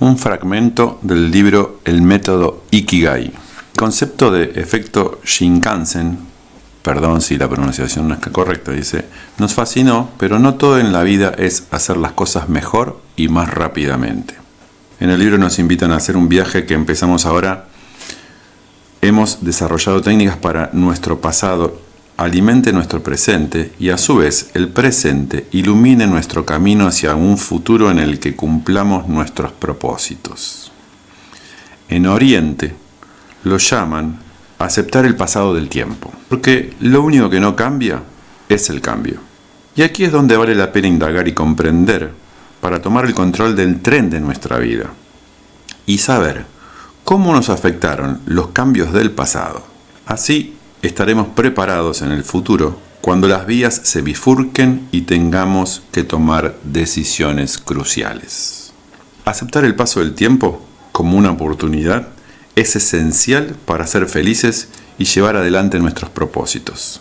un fragmento del libro El método Ikigai. El concepto de efecto Shinkansen, perdón si la pronunciación no es correcta, dice, nos fascinó, pero no todo en la vida es hacer las cosas mejor y más rápidamente. En el libro nos invitan a hacer un viaje que empezamos ahora. Hemos desarrollado técnicas para nuestro pasado alimente nuestro presente y a su vez el presente ilumine nuestro camino hacia un futuro en el que cumplamos nuestros propósitos. En Oriente lo llaman aceptar el pasado del tiempo, porque lo único que no cambia es el cambio. Y aquí es donde vale la pena indagar y comprender para tomar el control del tren de nuestra vida y saber cómo nos afectaron los cambios del pasado. Así estaremos preparados en el futuro cuando las vías se bifurquen y tengamos que tomar decisiones cruciales. Aceptar el paso del tiempo como una oportunidad es esencial para ser felices y llevar adelante nuestros propósitos.